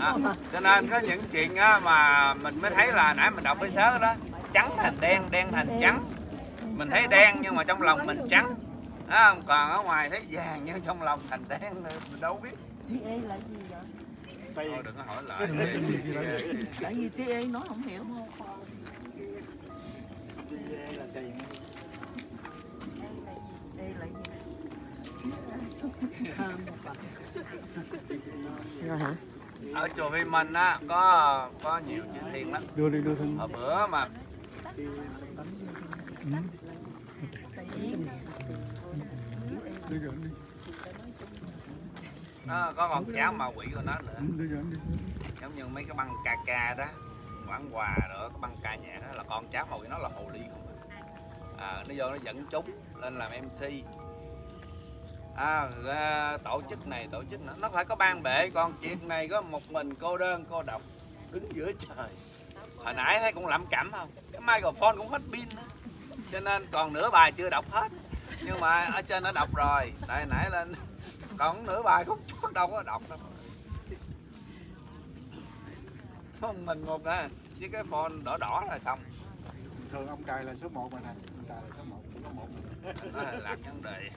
À, cho nên có những chuyện á mà mình mới thấy là nãy mình đọc cái sớ đó trắng thành đen đen thành trắng mình thấy đen nhưng mà trong lòng mình trắng. Không? còn ở ngoài thấy vàng nhưng trong lòng thành đen mình đâu biết. Là gì vậy? Tiền thôi đừng có hỏi lại. Tại vì ê nói không hiểu là tiền ê là gì rồi hả ở chùa Huy Minh á có có nhiều chữ thiên lắm. Đưa đi đưa thân hồi bữa mà đi nó có con cháu ma quỷ của nó nữa. Giống như mấy cái băng ca ca đó quảng quà nữa cái băng ca nhạc đó là con cháu màu quỷ nó là hồ ly không à. Ờ, nó vô nó dẫn chúng lên làm mc à, ờ, tổ chức này tổ chức nữa nó phải có ban bệ còn chuyện này có một mình cô đơn cô độc đứng giữa trời. Hồi nãy thấy cũng lẩm cẩm không? Cái microphone cũng hết pin đó cho nên còn nửa bài chưa đọc hết. Nhưng mà ở trên nó đọc rồi. Tại nãy lên còn nửa bài cũng đâu có đọc đâu. Không mình một à với cái phone đỏ đỏ là xong. Thường ông trời là số 1 mà thầy ông trời là số 1 có một. Nó là lạc vấn đề.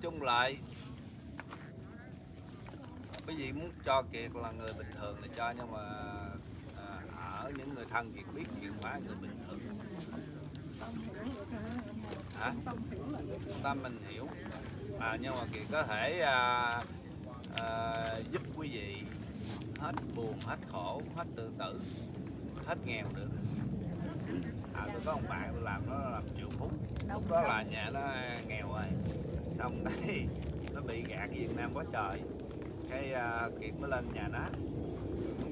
Chung lại cái gì muốn cho kiệt là người bình thường thì cho nhưng mà ở những người thân thì biết kiệt hóa người bình thường hả? Tâm mình hiểu. À, nhưng mà kiệt có thể à, à, giúp quý vị hết buồn hết khổ hết tự tử hết nghèo được. À tôi có ông bạn tôi làm nó làm triệu phú. Lúc đó là nhà nó nghèo rồi. Xong cái nó bị gạt Việt Nam quá trời. Cái à, Kiệt mới lên nhà nó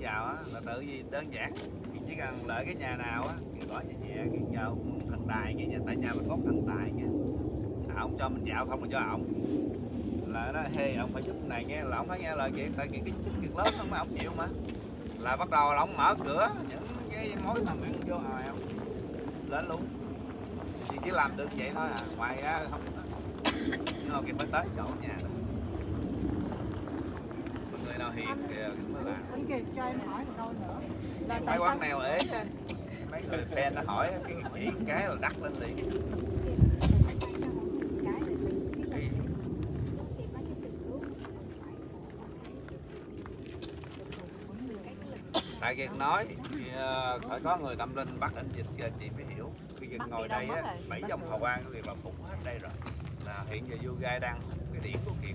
vào á là tự gì đơn giản. Mình chỉ cần lợi cái nhà nào á mình gọi nhà nhẹ cái vào thần tài cái nhà tại nhà mình có thần tài nha à, ông cho mình dạo không là cho ông. Là nó hey ông phải giúp này nghe là ông phải nghe lời Kiệt tại Kiệt cái chức Kiệt lớn không mà ông chịu mà. Là bắt đầu là ông mở cửa những cái mối làm ăn vô rồi ông. Lên luôn. Thì chỉ làm được vậy thôi à ngoài ra không. Nhưng mà cái phải tới chỗ nhà đó hiền kìa cũng mới làm. Anh kiệt cho em hỏi một câu nữa. Là mấy tại sao quán nào ế mấy người fan nó hỏi cái chỉ cái là đắt lên liền. Tại Kiệt nói thì, ờ, phải có người tâm linh bắt anh dịch cho chị mới hiểu. Cái Bắt ngồi đây á bảy dòng hào quang của Kiệt là phục hết đây rồi. Là hiện giờ yoga đang cái điển của Kiệt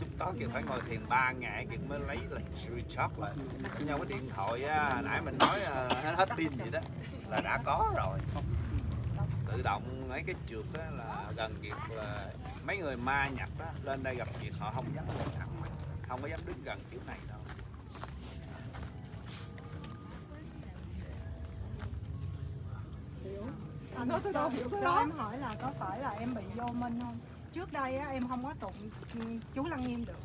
chúng đó Kiệt phải ngồi thiền ba ngày Kiệt mới lấy là recharge lại. Nhau cái điện thoại á nãy mình nói ờ, hết, hết pin gì đó là đã có rồi. Tự động mấy cái trượt á là gần Kiệt là mấy người ma nhập á lên đây gặp Kiệt họ không dám lên thẳng không có dám đứng gần kiểu này đâu. Anh nói tôi đâu hiểu cái đó em hỏi là có phải là em bị vô minh không? Trước đây á em không có tụng chú lăng nghiêm được.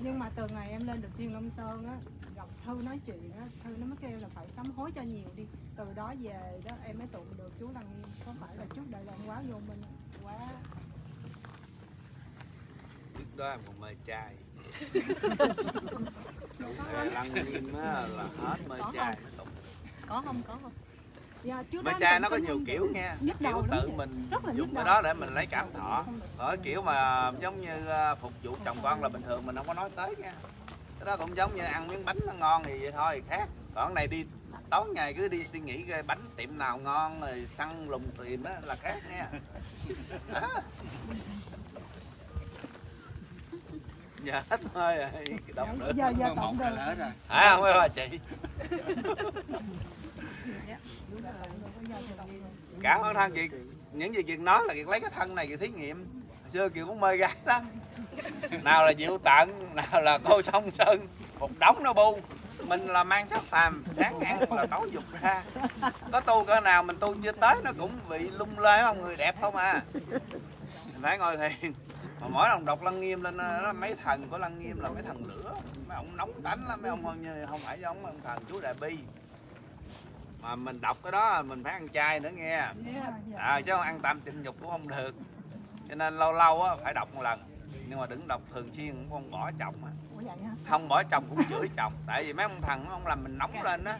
Nhưng mà từ ngày em lên được thiên long sơn á gặp thư nói chuyện á thư nó mới kêu là phải sám hối cho nhiều đi. Từ đó về đó em mới tụng được chú lăng nghiêm. Có phải là trước đây là em quá vô minh quá trước đó em còn mê trai. Lăng nghiêm á là hết Có trai có không có không dạ, trai tụng nó có nhiều kiểu nha Nhức kiểu tự mình Rất là dùng cái đó để mình lấy cảm thọ. Ở kiểu mà giống như à, phục vụ chồng con là bình thường mình không có nói tới nha. Cái đó cũng giống như ăn miếng bánh nó ngon thì vậy thôi khác. Còn cái này đi tối ngày cứ đi suy nghĩ cái bánh tiệm nào ngon rồi săn lùng tìm đó là khác nha. Đó. giờ hết hơi rồi đọc nữa. giờ giờ tụng được à không? Phải chị cả ơn thân kiệt những gì kiệt nói là kiệt lấy cái thân này kiệt thí nghiệm. Hồi xưa kiệt cũng mê gái lắm. Nào là diệu tận nào là cô sông sơn. Một đống nó bu. Mình là mang sắc phàm sáng ăn là tối dục ra. Có tu cỡ nào mình tu chưa tới nó cũng bị lung lay không? Người đẹp không à? Mình phải ngồi thiền. Mà mỗi lần đọc lăng nghiêm lên đó, mấy thần của lăng nghiêm là mấy thần lửa. Mấy ông nóng tánh lắm. Mấy ông không, như- không phải giống ông thần chú đại bi mà mình đọc cái đó mình phải ăn chay nữa nghe. Dạ, à, chứ không ăn tạm tịnh dục cũng không được. Cho nên lâu lâu á phải đọc một lần. Nhưng mà đừng đọc thường xuyên cũng không bỏ chồng á không bỏ chồng cũng chửi chồng. Tại vì mấy ông thần nó không làm mình nóng lên á.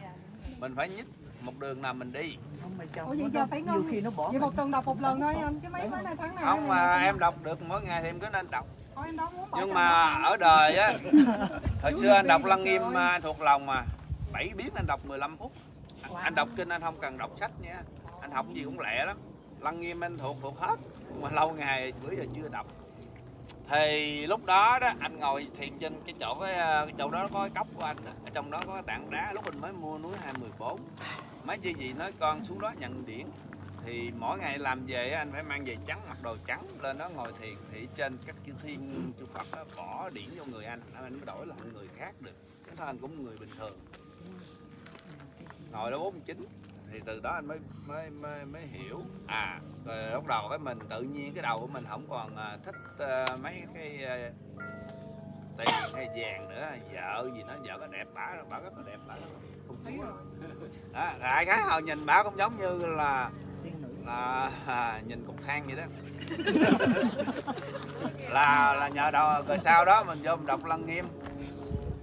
Mình phải nhích một đường nào mình đi. Không mà chồng Ủa vậy giờ phải ngon khi nó bỏ Vậy một tuần đọc một lần thôi anh chứ mấy mấy nay tháng nào không mà em đọc. được mỗi ngày thì em cứ nên đọc. Nhưng mà ở đời á hồi xưa anh đọc lăng nghiêm à, thuộc lòng mà. Bảy biến anh đọc 15 phút anh đọc kinh anh không cần đọc sách nha. Anh học gì cũng lẹ lắm. Lăng nghiêm anh thuộc thuộc hết. Mà lâu ngày bữa giờ chưa đọc. Thì lúc đó đó anh ngồi thiền trên cái chỗ cái, ờ, cái chỗ đó có cái cốc của anh đó. ở trong đó có cái tảng đá lúc mình mới mua núi 214 mấy chi gì nói con xuống đó nhận điển. Thì mỗi ngày làm về anh phải mang về trắng mặc đồ trắng lên đó ngồi thiền. Thì trên các chư thiên chư Phật đó, bỏ điển vô người anh. Anh mới đổi làm người khác được. Cái thân cũng người bình thường ngồi đó 49 thì từ đó anh mới mới mới, mới hiểu. À rồi lúc đầu cái mình tự nhiên cái đầu của mình không còn à, thích à, mấy cái tiền hay vàng nữa. Vợ gì nó vợ có đẹp bả bả rất là đẹp bả. Không chúa đó đại khái hồi nhìn bả cũng giống như là là à, nhìn cục than vậy đó. Là là nhờ đầu rồi sau đó mình vô mình đọc lăng nghiêm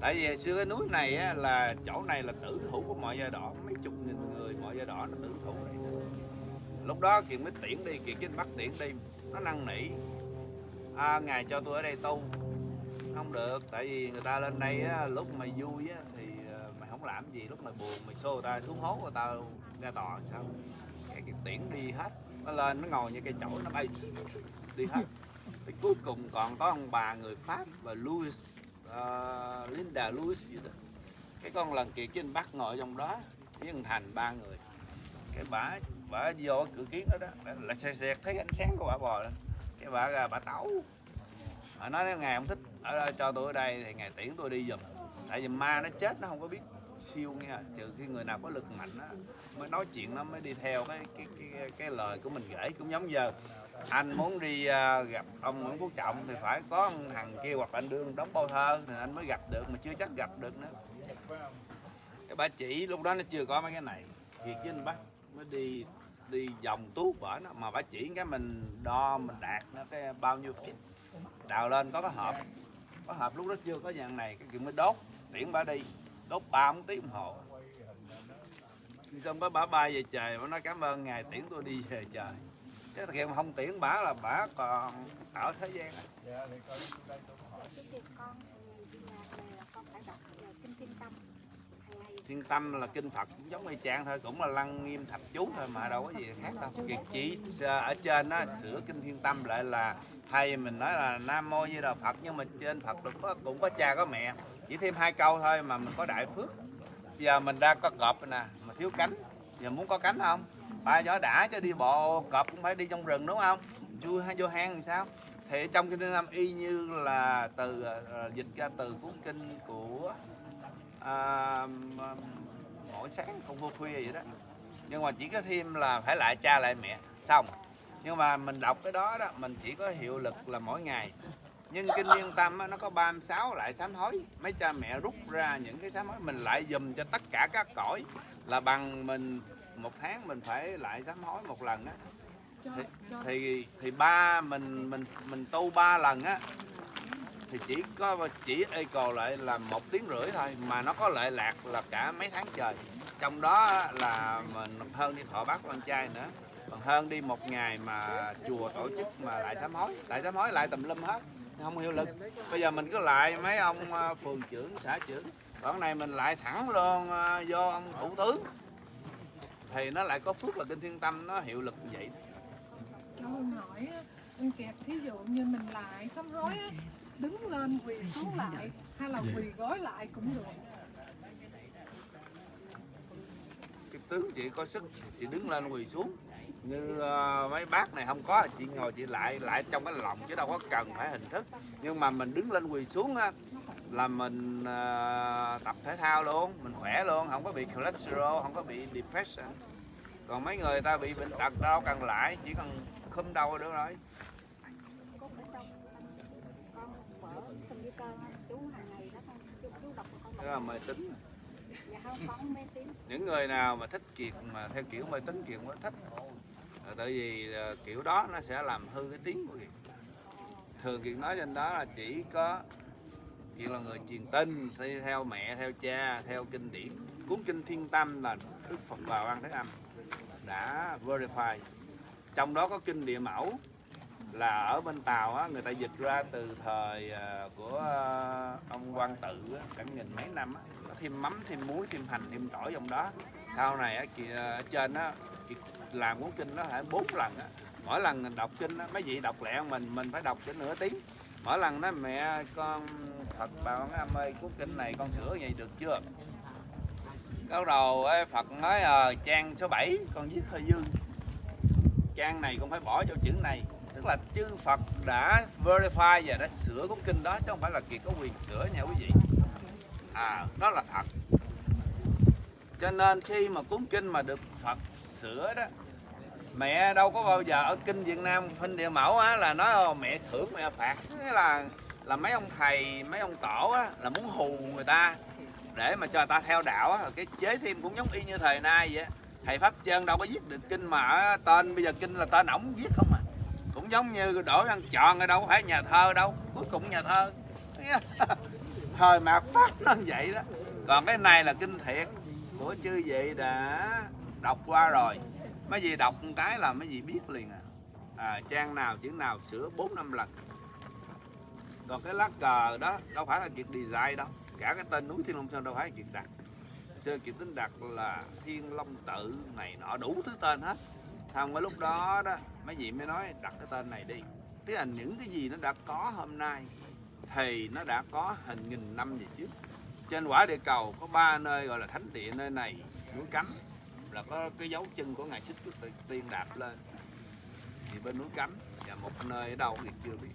tại vì xưa cái núi này á, là chỗ này là tử thủ của mọi giai đỏ mấy chục nghìn người mọi giai đỏ nó tử thủ này. Lúc đó kiệt mới tiễn đi kiệt chính bắt tiễn đi nó năn nỉ. À, ngài cho tôi ở đây tu. Không được tại vì người ta lên đây á, lúc mày vui á, thì ờ, mày không làm gì. Lúc mày buồn mày xô người ta xuống hố người ta ra tòa sao? Cái kiệt tiễn đi hết. Nó lên nó ngồi như cây chổi nó bay đi hết. Thì cuối cùng còn có ông bà người Pháp và Louis ờ, Linda Lewis gì đó. Cái con lần kia trên Bắc ngồi trong đó với thằng Thành ba người. Cái bả bả vô cửa kiến đó đó là lại xe xe thấy ánh sáng của bả bò đó. Cái bả ra bả tẩu. Bà nói nếu ngày không thích ở đây, cho tôi ở đây thì ngày tiễn tôi đi giùm. Tại vì ma nó chết nó không có biết siêu nha trừ khi người nào có lực mạnh á mới nói chuyện nó mới đi theo cái cái cái, cái lời của mình gửi. Cũng giống giờ anh muốn đi à, gặp ông Nguyễn Quốc Trọng thì phải có thằng kia hoặc anh đương đóng bao thơ thì anh mới gặp được, mà chưa chắc gặp được nữa. Cái bà chỉ lúc đó nó chưa có mấy cái này. Việc với anh bác mới đi đi vòng tú vở nó, mà bà chỉ cái mình đo, mình đạt nó cái bao nhiêu feet. Đào lên có cái hộp, có hộp lúc đó chưa có dạng này, cái kiểu mới đốt. Tiễn bà đi, đốt ba bốn tiếng đồng hồ. Xong bà bà bay về trời bà nói cảm ơn ngài, tiễn tôi đi về trời chứ thực hiện mà không tiễn bà là bà còn ở thế gian á. cái việc con đi nhà này là con phải đọc về kinh thiên tâm. Thiên là kinh phật cũng giống y chang thôi cũng là lăng nghiêm thập chú thôi mà đâu có gì khác đâu. Kiệt chỉ ở trên nó sửa kinh thiên tâm lại là hay mình nói là nam mô như là phật nhưng mà trên phật cũng có, cũng có cha có mẹ. Chỉ thêm hai câu thôi mà mình có đại phước. Giờ mình đang có cọp nè mà thiếu cánh. Giờ muốn có cánh không ba gió đã cho đi bộ cọp cũng phải đi trong rừng đúng không? Vui hay vô hang thì sao? Thì trong kinh nam tâm y như là từ ờ, ờ, dịch ra từ cuốn kinh của à, mỗi sáng không vô khuya vậy đó. Nhưng mà chỉ có thêm là phải lại cha lại mẹ xong. Nhưng mà mình đọc cái đó đó mình chỉ có hiệu lực là mỗi ngày. Nhưng kinh liên tâm nó có 36 lại sám hối. Mấy cha mẹ rút ra những cái sám hối mình lại dùm cho tất cả các cõi. Là bằng mình một tháng mình phải lại sám hối một lần á. Thì, thì thì ba mình mình mình tu ba lần á thì chỉ có chỉ eco lại là một tiếng rưỡi thôi mà nó có lệ lạc là cả mấy tháng trời. Trong đó là mình hơn đi thọ bác con trai nữa còn hơn đi một ngày mà chùa tổ chức mà lại sám hối. Lại sám hối lại tùm lum hết không hiệu lực. Bây giờ mình cứ lại mấy ông ờ, phường trưởng xã trưởng. Còn này mình lại thẳng luôn ờ, vô ông thủ tướng thì nó lại có phước là kinh thiên tâm nó hiệu lực như vậy Cho ông hỏi anh kẹp thí dụ như mình lại sám hối á, đứng lên quỳ xuống lại hay là quỳ gối lại cũng được. Cái tướng chị có sức chị đứng lên quỳ xuống. Như ờ, mấy bác này không có chị ngồi chị lại lại trong cái lòng chứ đâu có cần phải hình thức. Nhưng mà mình đứng lên quỳ xuống á là mình uh, tập thể thao luôn mình khỏe luôn không có bị cholesterol không có bị depression. Còn mấy người ta bị bệnh tật đau cần lại chỉ cần khum đau được rồi. Đó là mê tín. Những người nào mà thích kiệt mà theo kiểu mê tín kiệt mới thích. Ờ, tại vì ờ, kiểu đó nó sẽ làm hư cái tiếng của kiệt thường kiệt nói trên đó là chỉ có Thiện là người truyền tin theo mẹ theo cha theo kinh điển. Cuốn kinh thiên tâm là đức phật Bà Quan thế âm đã verify. Trong đó có kinh địa mẫu là ở bên tàu á, người ta dịch ra từ thời à, của à, ông quan tự á, cả nghìn mấy năm á, nó thêm mắm thêm muối thêm hành thêm tỏi trong đó. Sau này á, kì- ở à, trên á kì- làm cuốn kinh nó phải bốn lần á. Mỗi lần mình đọc kinh á, mấy vị đọc lẹ mình mình phải đọc cho nửa tiếng. Mỗi lần đó mẹ con Phật bà con âm ơi cuốn kinh này con sửa vậy được chưa? Câu đầu ấy, Phật nói à, trang số 7 con viết hơi dư trang này con phải bỏ cho chữ này tức là chư Phật đã verify và đã sửa cuốn kinh đó chứ không phải là kiệt có quyền sửa nha quý vị. À đó là thật. Cho nên khi mà cuốn kinh mà được Phật sửa đó mẹ đâu có bao giờ ở kinh Việt Nam huynh địa mẫu á là nói mẹ thưởng mẹ phạt. Nghĩa là là mấy ông thầy mấy ông tổ á là muốn hù người ta để mà cho người ta theo đạo á. Cái chế thêm cũng giống y như thời nay vậy thầy pháp chân đâu có viết được kinh mà tên bây giờ kinh là tên ổng viết không à. Cũng giống như đổi ăn tròn ở đâu có phải nhà thơ đâu cuối cùng nhà thơ. Thời mạt pháp nó vậy đó. Còn cái này là kinh thiệt. Của chư vị đã đọc qua rồi. Mấy vị đọc một cái là mấy vị biết liền à, à trang nào chữ nào sửa bốn năm lần còn cái lá cờ đó, đâu phải là chuyện design đâu. Cả cái tên núi thiên long sơn đâu phải là chuyện đặt. Xưa chuyện tính đặt là thiên long tự này nọ, đủ thứ tên hết. Xong cái lúc đó đó, mấy vị mới nói, đặt cái tên này đi. Tức là những cái gì nó đã có hôm nay thì nó đã có hình nghìn năm về trước. Trên quả địa cầu có ba nơi gọi là thánh địa, nơi này núi cấm, là có cái dấu chân của ngài xích tiên đạp lên. Thì bên núi cấm và một nơi ở đâu thì chưa biết.